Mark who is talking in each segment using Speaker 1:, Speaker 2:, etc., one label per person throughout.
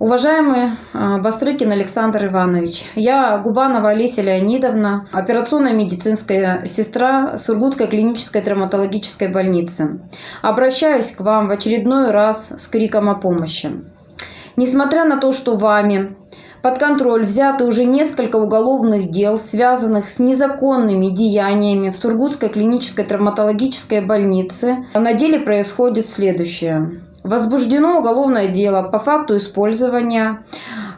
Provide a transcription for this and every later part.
Speaker 1: Уважаемый э, Бастрыкин Александр Иванович, я Губанова Олеся Леонидовна, операционная медицинская сестра Сургутской клинической травматологической больницы. Обращаюсь к вам в очередной раз с криком о помощи. Несмотря на то, что вами под контроль взяты уже несколько уголовных дел, связанных с незаконными деяниями в Сургутской клинической травматологической больнице, на деле происходит следующее. Возбуждено уголовное дело по факту использования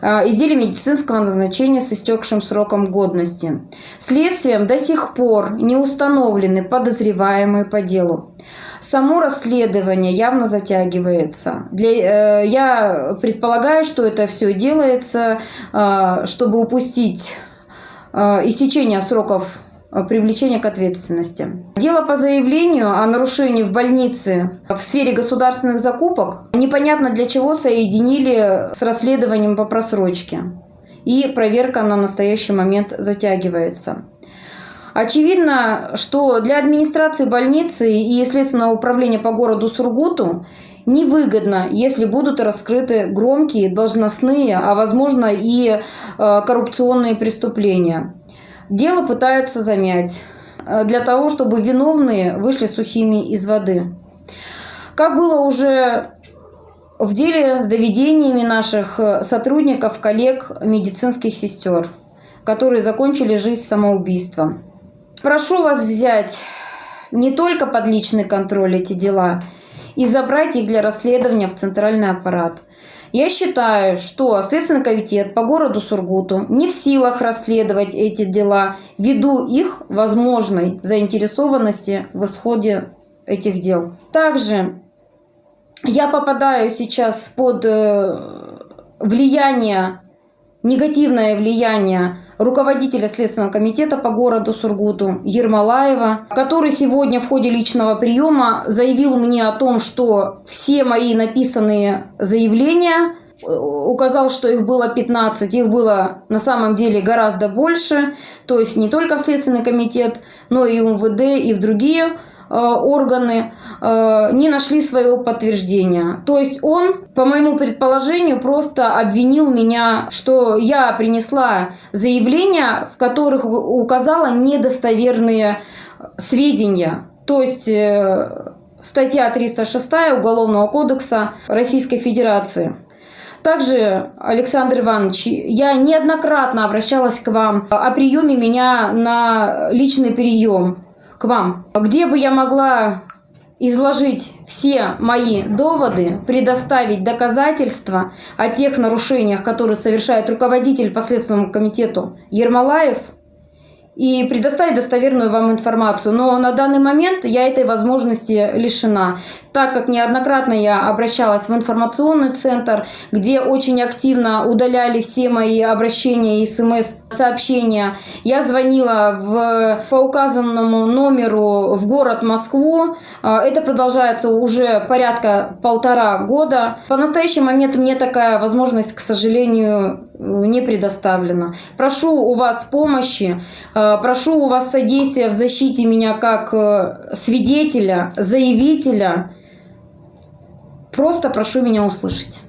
Speaker 1: э, изделий медицинского назначения с истекшим сроком годности. Следствием до сих пор не установлены подозреваемые по делу. Само расследование явно затягивается. Для, э, я предполагаю, что это все делается, э, чтобы упустить э, истечение сроков привлечения к ответственности. Дело по заявлению о нарушении в больнице в сфере государственных закупок непонятно для чего соединили с расследованием по просрочке. И проверка на настоящий момент затягивается. Очевидно, что для администрации больницы и Следственного управления по городу Сургуту невыгодно, если будут раскрыты громкие должностные, а возможно и э, коррупционные преступления. Дело пытаются замять э, для того, чтобы виновные вышли сухими из воды. Как было уже в деле с доведениями наших э, сотрудников, коллег, медицинских сестер, которые закончили жизнь самоубийством. Прошу вас взять не только под личный контроль эти дела и забрать их для расследования в центральный аппарат – я считаю, что Следственный комитет по городу Сургуту не в силах расследовать эти дела ввиду их возможной заинтересованности в исходе этих дел. Также я попадаю сейчас под э, влияние, негативное влияние руководителя Следственного комитета по городу Сургуту Ермолаева, который сегодня в ходе личного приема заявил мне о том, что все мои написанные заявления э, указал, что их было 15, их было на самом деле гораздо больше, то есть не только в Следственный комитет, но и в МВД, и в другие органы э, не нашли своего подтверждения. То есть он, по моему предположению, просто обвинил меня, что я принесла заявления, в которых указала недостоверные сведения. То есть э, статья 306 Уголовного кодекса Российской Федерации. Также, Александр Иванович, я неоднократно обращалась к вам о приеме меня на личный прием к вам, где бы я могла изложить все мои доводы, предоставить доказательства о тех нарушениях, которые совершает руководитель по Следственному комитету Ермолаев – и предоставить достоверную вам информацию. Но на данный момент я этой возможности лишена, так как неоднократно я обращалась в информационный центр, где очень активно удаляли все мои обращения и смс-сообщения. Я звонила в, по указанному номеру в город Москву. А, это продолжается уже порядка полтора года. По настоящий момент мне такая возможность, к сожалению, не предоставлена. Прошу у вас помощи, э, прошу у вас содействия в защите меня как э, свидетеля, заявителя. Просто прошу меня услышать.